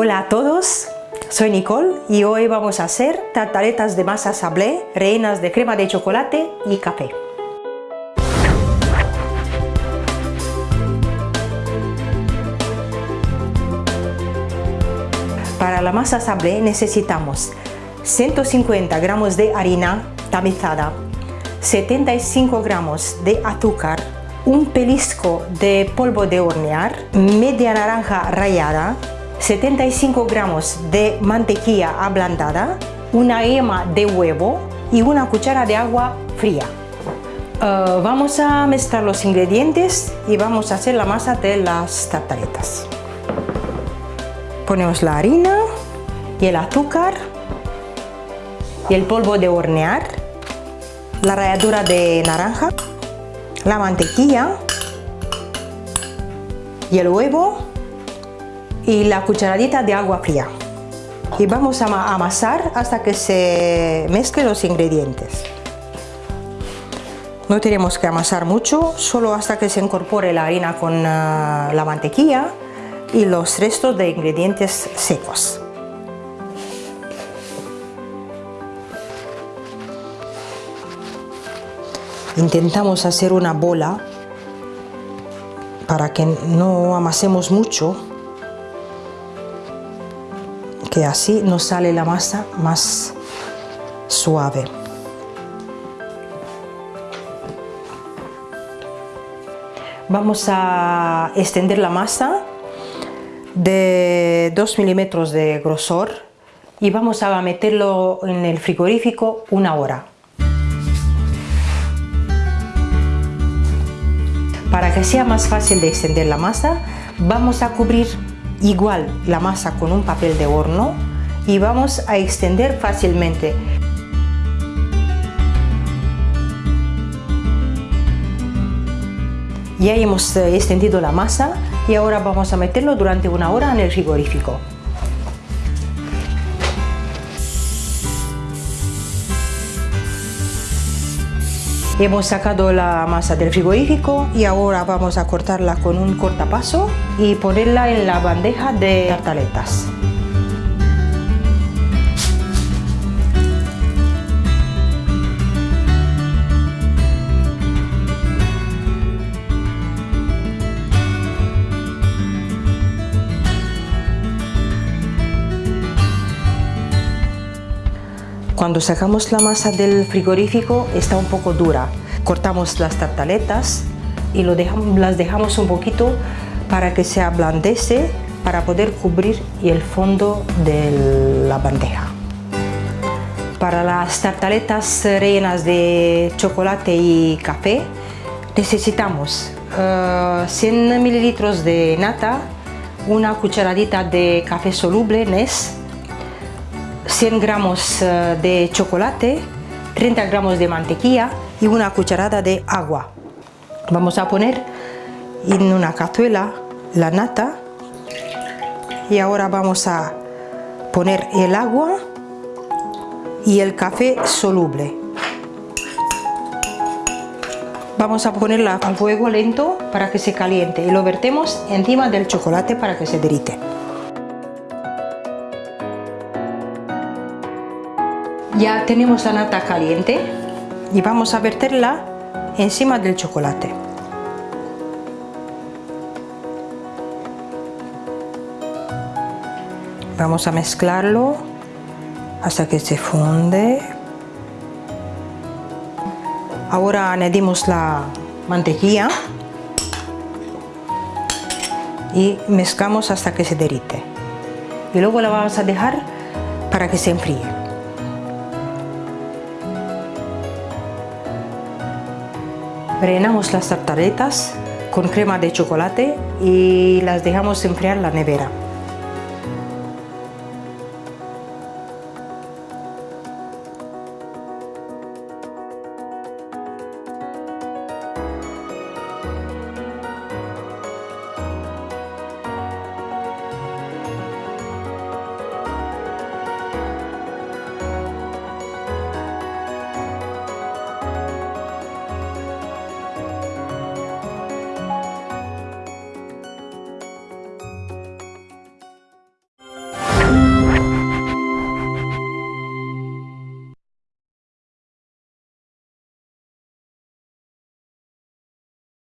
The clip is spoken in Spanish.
Hola a todos, soy Nicole y hoy vamos a hacer tartaletas de masa sablé rellenas de crema de chocolate y café. Para la masa sablé necesitamos 150 gramos de harina tamizada, 75 gramos de azúcar, un pelisco de polvo de hornear, media naranja rallada, 75 gramos de mantequilla ablandada, una yema de huevo y una cuchara de agua fría. Uh, vamos a mezclar los ingredientes y vamos a hacer la masa de las tartaletas. Ponemos la harina y el azúcar y el polvo de hornear, la ralladura de naranja, la mantequilla y el huevo y la cucharadita de agua fría. Y vamos a amasar hasta que se mezclen los ingredientes. No tenemos que amasar mucho, solo hasta que se incorpore la harina con ah, la mantequilla y los restos de ingredientes secos. Intentamos hacer una bola para que no amasemos mucho, que así nos sale la masa más suave. Vamos a extender la masa de 2 milímetros de grosor y vamos a meterlo en el frigorífico una hora. Para que sea más fácil de extender la masa, vamos a cubrir igual la masa con un papel de horno y vamos a extender fácilmente. Ya hemos eh, extendido la masa y ahora vamos a meterlo durante una hora en el frigorífico. Hemos sacado la masa del frigorífico y ahora vamos a cortarla con un cortapaso y ponerla en la bandeja de tartaletas. Cuando sacamos la masa del frigorífico está un poco dura. Cortamos las tartaletas y lo dejamos, las dejamos un poquito para que se ablandece para poder cubrir el fondo de la bandeja. Para las tartaletas rellenas de chocolate y café necesitamos 100 eh, mililitros de nata, una cucharadita de café soluble NES, 100 gramos eh, de chocolate, 30 gramos de mantequilla y una cucharada de agua. Vamos a poner en una cazuela la nata y ahora vamos a poner el agua y el café soluble. Vamos a ponerla al fuego lento para que se caliente y lo vertemos encima del chocolate para que se derrite. Ya tenemos la nata caliente y vamos a verterla encima del chocolate. Vamos a mezclarlo hasta que se funde. Ahora añadimos la mantequilla y mezclamos hasta que se derrite. Y luego la vamos a dejar para que se enfríe. Rellenamos las tartaletas con crema de chocolate y las dejamos enfriar en la nevera.